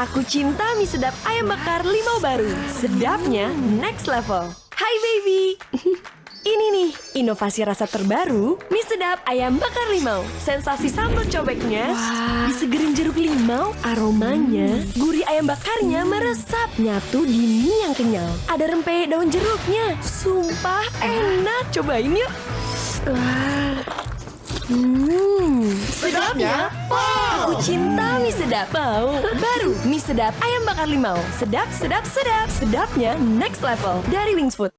Aku cinta mie sedap ayam bakar limau baru. Sedapnya next level. Hai baby. Ini nih, inovasi rasa terbaru, mie sedap ayam bakar limau. Sensasi sambal cobeknya, disegerin jeruk limau, aromanya, gurih ayam bakarnya meresap nyatu di mie yang kenyal. Ada rempeyek daun jeruknya, sumpah enak. Cobain yuk. Wah. Hmm, sedapnya. Aku cinta mie sedap. Mau baru mie sedap ayam bakar limau. Sedap, sedap, sedap. Sedapnya next level dari Wings Food.